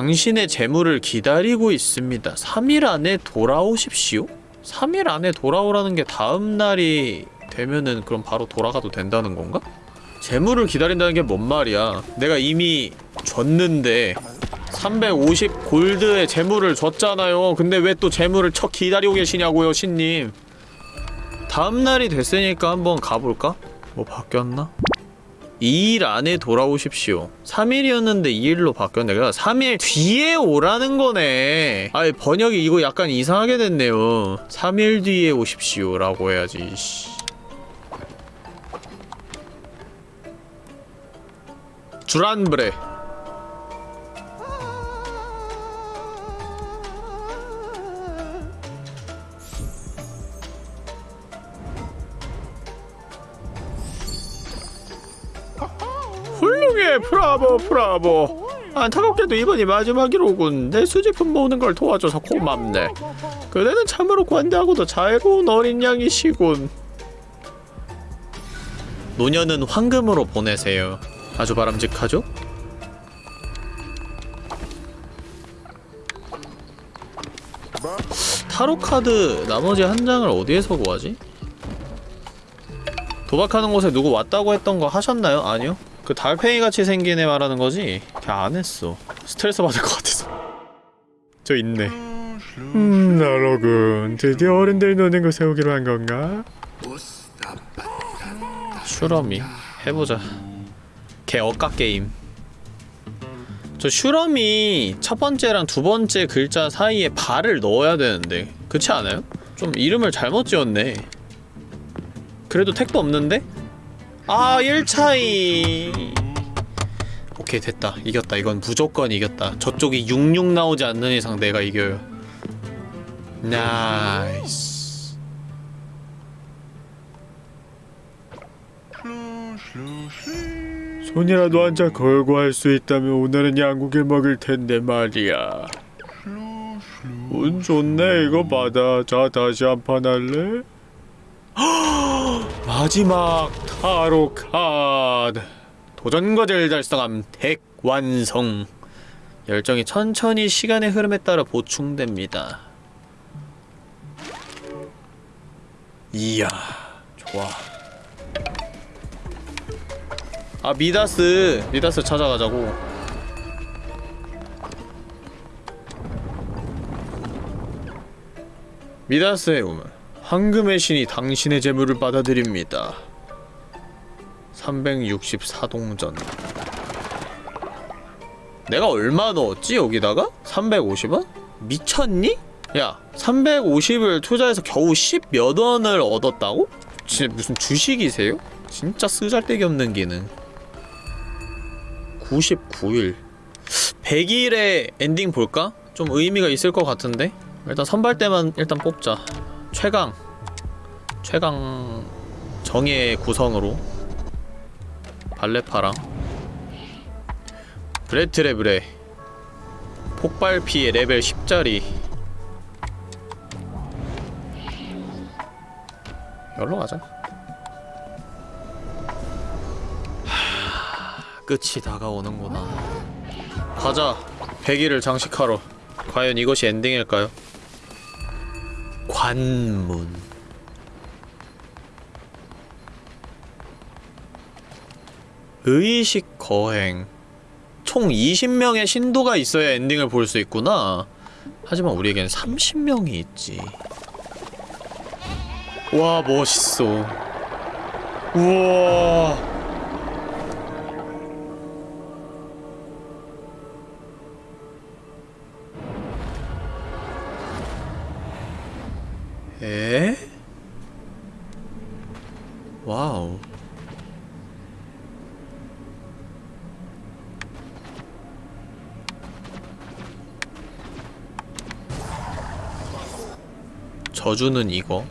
당신의 재물을 기다리고 있습니다 3일 안에 돌아오십시오? 3일 안에 돌아오라는 게 다음 날이 되면은 그럼 바로 돌아가도 된다는 건가? 재물을 기다린다는 게 뭔 말이야 내가 이미 줬는데 350 골드의 재물을 줬잖아요 근데 왜 또 재물을 척 기다리고 계시냐고요 신님 다음날이 됐으니까 한번 가볼까? 뭐 바뀌었나? 2일 안에 돌아오십시오. 3일이었는데 2일로 바뀌었네. 그러니까 3일 뒤에 오라는 거네. 아이 번역이 이거 약간 이상하게 됐네요. 3일 뒤에 오십시오 라고 해야지 씨. 주란브레 훌륭해 브라보 브라보 안타깝게도 이번이 마지막이로군 내 수집품 모으는 걸 도와줘서 고맙네 그대는 참으로 관대하고도 자애로운 어린 양이시군 노년은 황금으로 보내세요 아주 바람직하죠? 타로 카드 나머지 한 장을 어디에서 구하지? 도박하는 곳에 누구 왔다고 했던 거 하셨나요? 아니요? 그 달팽이 같이 생긴 애 말하는 거지? 걔 안 했어. 스트레스 받을 것 같아서. 저 있네. 음, 나로군. 드디어 어른들 노는 거 세우기로 한 건가? 슈러미 해보자. 걔 억까 게임. 저 슈러미 첫 번째랑 두 번째 글자 사이에 발을 넣어야 되는데 그렇지 않아요? 좀 이름을 잘못 지었네. 그래도 택도 없는데? 아 1차이. 오케이 됐다. 이겼다. 이건 무조건 이겼다. 저쪽이 66 나오지 않는 이상 내가 이겨요. nice. 손이라도 한장 걸고 할 수 있다면 오늘은 양고기를 먹을 텐데 말이야. 운 좋네 이거 받아. 자 다시 한 판 할래? 마지막 타로 카드. 도전 과제를 달성함 덱 완성. 열정이 천천히 시간의 흐름에 따라 보충됩니다. 이야 좋아. 아 미다스 미다스 찾아가자고. 미다스의 우물 황금의 신이 당신의 재물을 받아들입니다 364동전 내가 얼마 넣었지 여기다가? 350원? 미쳤니? 야 350을 투자해서 겨우 10몇 원을 얻었다고? 진짜 무슨 주식이세요? 진짜 쓰잘데기 없는 기능 99일 100일에 엔딩 볼까? 좀 의미가 있을 것 같은데? 일단 선발대만 일단 뽑자 최강 최강 정의의 구성으로 발레파랑 브레트레브레 폭발 피해 레벨 10짜리 열로 가자. 하... 끝이 다가오는구나. 가자. 100일을 장식하러. 과연 이것이 엔딩일까요? 관문. 의식 거행. 총 20명의 신도가 있어야 엔딩을 볼 수 있구나. 하지만 우리에겐 30명이 있지. 와 멋있어. 우와 저주는 이거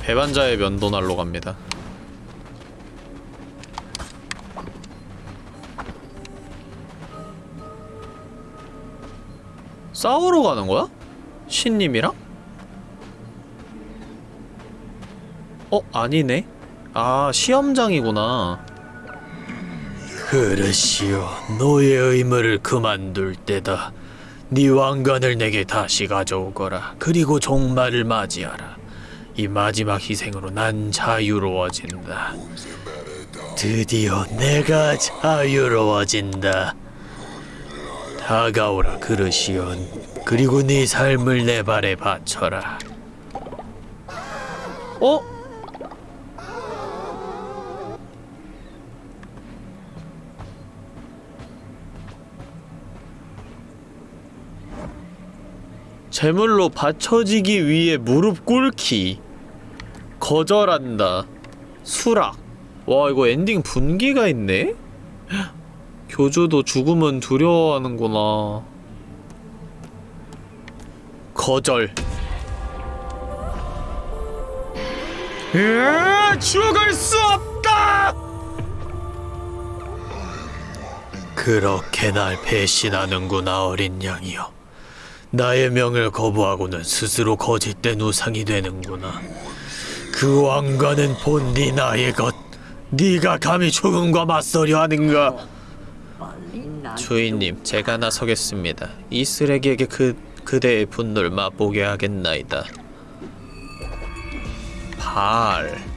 배반자의 면도날로 갑니다 싸우러 가는 거야? 신님이랑? 어? 아니네 아 시험장이구나 그릇이요, 너의 의무를 그만둘 때다. 네 왕관을 내게 다시 가져오거라. 그리고 종말을 맞이하라. 이 마지막 희생으로 난 자유로워진다. 드디어 내가 자유로워진다. 다가오라 그릇이온. 그리고 네 삶을 내 발에 바쳐라. 어? 제물로 바쳐지기 위해 무릎 꿇기. 거절한다. 수락. 와 이거 엔딩 분기가 있네? 교주도 죽음은 두려워하는구나. 거절. 으아, 죽을 수 없다! 그렇게 날 배신하는구나 어린 양이여 나의 명을 거부하고는 스스로 거짓된 우상이 되는구나 그 왕관은 본디 나의 것 네가 감히 죽음과 맞서려 하는가 주인님, 제가 나서겠습니다. 이 쓰레기에게 그 그대의 분노를 맛보게 하겠나이다. 발.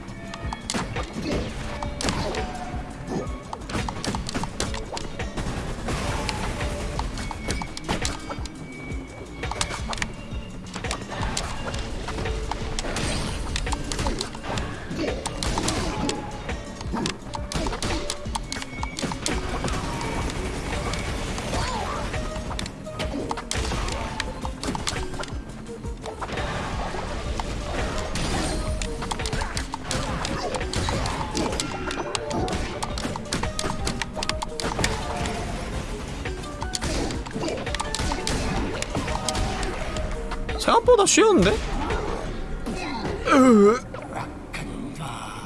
쉬운데?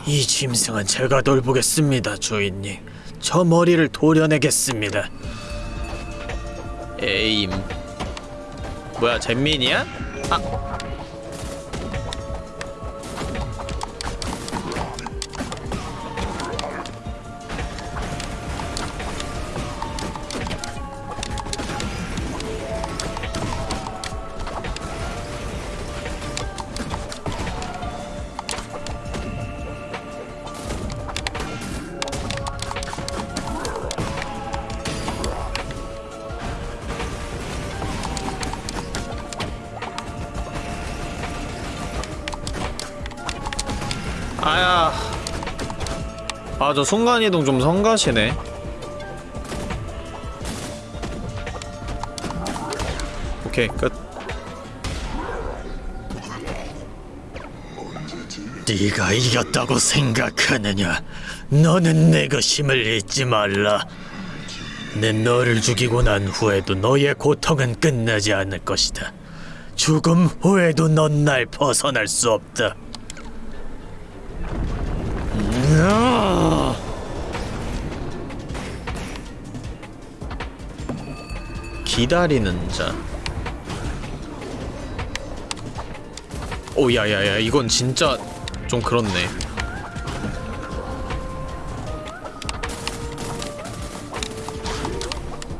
이 짐승은 제가 돌보겠습니다 주인님 저 머리를 도려내겠습니다. 에임 뭐야 잼민이야? 아 아 저 순간이동 좀 성가시네 오케이 끝 네가 이겼다고 생각하느냐? 너는 내 것임을 잊지 말라. 내 너를 죽이고 난 후에도 너의 고통은 끝나지 않을 것이다. 죽음 후에도 넌 날 벗어날 수 없다. 기다리는 자. 오야야야 이건 진짜 좀 그렇네.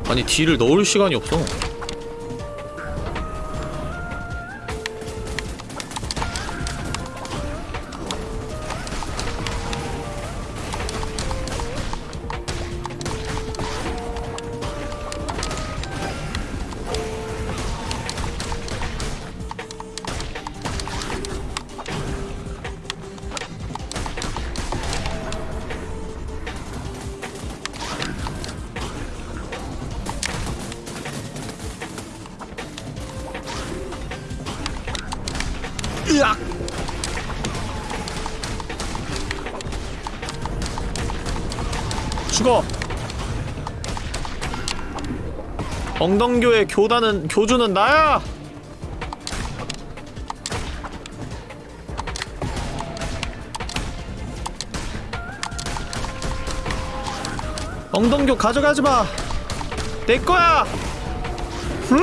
아니 뒤를 넣을 시간이 없어 엉덩교의 교단은 교주는 나야! 엉덩교 가져가지 마! 내 거야! 음!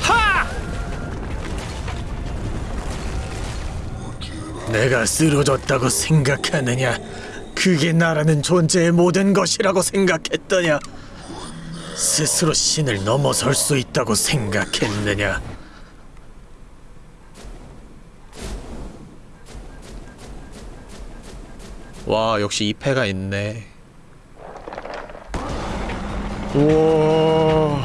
하! 내가 쓰러졌다고 생각하느냐? 그게 나라는 존재의 모든 것이라고 생각했더냐? 스스로 신을 넘어설 수 있다고 생각했느냐? 와 역시 이패가 있네 우와.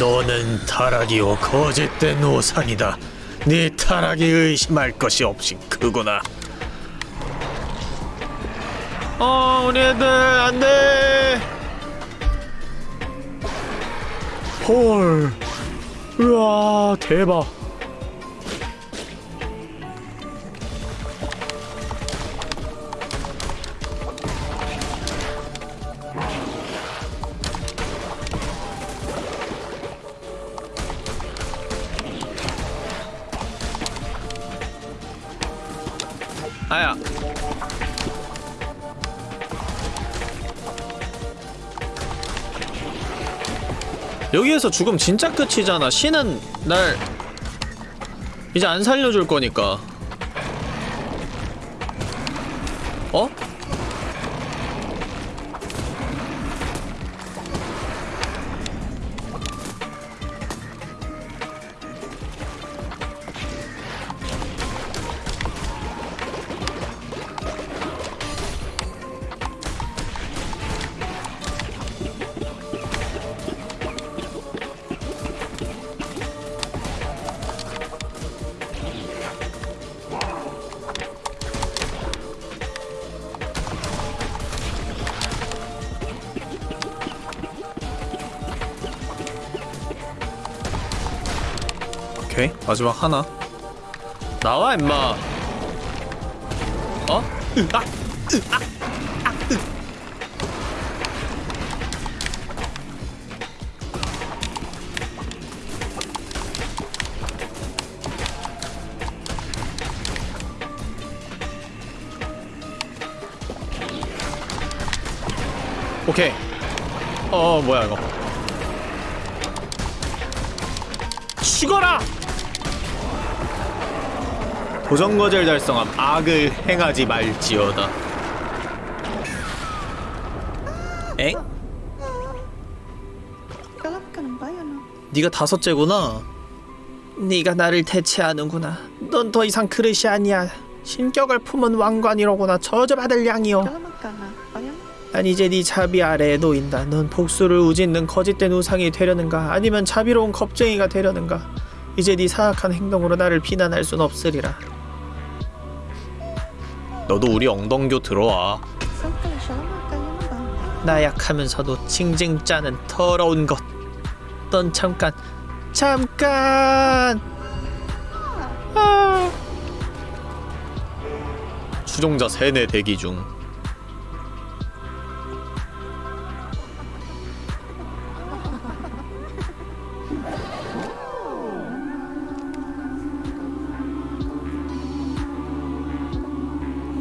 너는 타락이요 거짓된 우상이다. 네 타락이 의심할 것이 없이 크구나. 어 우리 애들 안돼 헐. 우와, 대박. 여기에서 죽음 진짜 끝이잖아. 신은 날. 이제 안 살려줄 거니까 마지막 하나 나와 임마 어? 아! 아! 아! 오케이 어 뭐야 이거 죽어라! 도전거절 달성함 악을 행하지 말지어다 엥? 네가 다섯째구나 네가 나를 대체하는구나. 넌 더 이상 그릇이 아니야. 신격을 품은 왕관이로구나. 저주받을 양이여. 난 이제 네 자비 아래에 놓인다. 넌 복수를 우짓는 거짓된 우상이 되려는가? 아니면 자비로운 겁쟁이가 되려는가? 이제 네 사악한 행동으로 나를 비난할 순 없으리라. 너도 우리 엉덩교 들어와 나약하면서도 징징 짜는 더러운 것. 넌 잠깐, 잠깐. 아. 추종자 세뇌 대기 중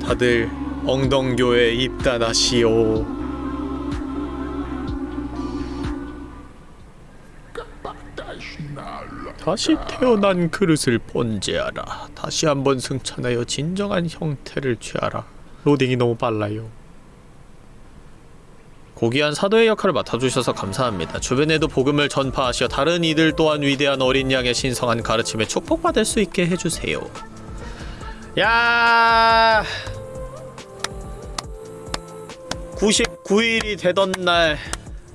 다들 엉덩교에 입단하시오 다시 태어난 그릇을 번제하라. 다시 한번 승천하여 진정한 형태를 취하라. 로딩이 너무 빨라요. 고귀한 사도의 역할을 맡아주셔서 감사합니다. 주변에도 복음을 전파하시어 다른 이들 또한 위대한 어린 양의 신성한 가르침에 축복받을 수 있게 해주세요. 야 99일이 되던 날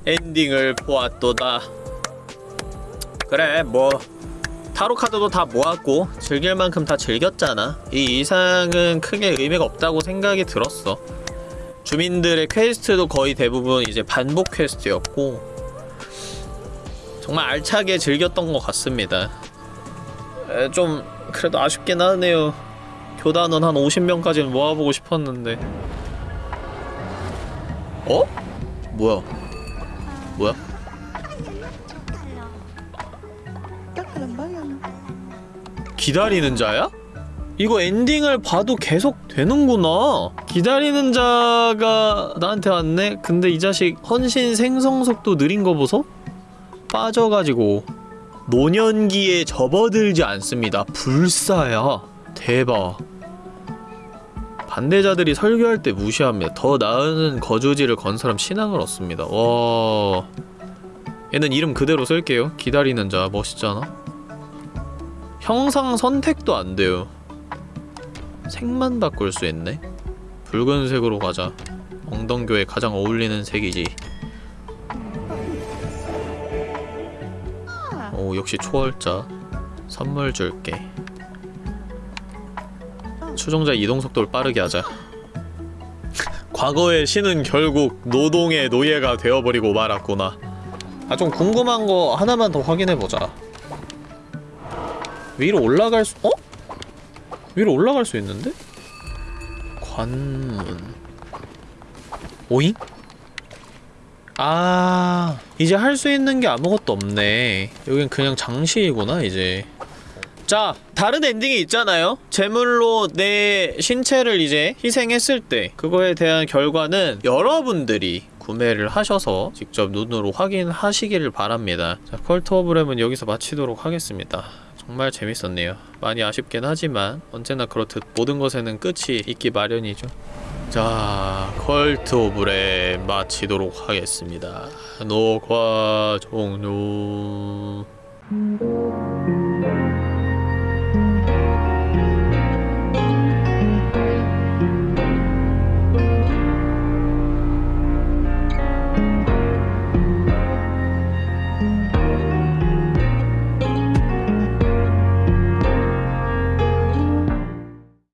엔딩을 보았도다. 그래 뭐 타로 카드도 다 모았고 즐길 만큼 다 즐겼잖아. 이 이상은 크게 의미가 없다고 생각이 들었어. 주민들의 퀘스트도 거의 대부분 이제 반복 퀘스트였고 정말 알차게 즐겼던 것 같습니다. 에, 좀 그래도 아쉽긴 하네요. 교단원 한 50명까지는 모아보고 싶었는데. 어? 뭐야? 뭐야? 기다리는 자야? 이거 엔딩을 봐도 계속 되는구나. 기다리는 자가 나한테 왔네? 근데 이 자식 헌신 생성 속도 느린 거 보소? 빠져가지고 노년기에 접어들지 않습니다. 불사야. 대박. 반대자들이 설교할 때 무시합니다. 더 나은 거주지를 건설함 신앙을 얻습니다. 와... 얘는 이름 그대로 쓸게요. 기다리는 자 멋있잖아. 형상 선택도 안 돼요. 색만 바꿀 수 있네. 붉은색으로 가자. 엉덩교에 가장 어울리는 색이지. 오 역시 초월자. 선물 줄게. 추종자 이동 속도를 빠르게 하자. 과거의 신은 결국 노동의 노예가 되어버리고 말았구나. 아 좀 궁금한 거 하나만 더 확인해보자. 위로 올라갈 수.. 어? 위로 올라갈 수 있는데? 관문 오잉? 아 이제 할 수 있는 게 아무것도 없네 여긴 그냥 장식이구나 이제 자 다른 엔딩이 있잖아요 제물로 내 신체를 이제 희생했을 때 그거에 대한 결과는 여러분들이 구매를 하셔서 직접 눈으로 확인하시기를 바랍니다 자 컬트 오브 램은 여기서 마치도록 하겠습니다 정말 재밌었네요. 많이 아쉽긴 하지만 언제나 그렇듯 모든 것에는 끝이 있기 마련이죠. 자, 컬트 오브레 마치도록 하겠습니다. 녹화 종료.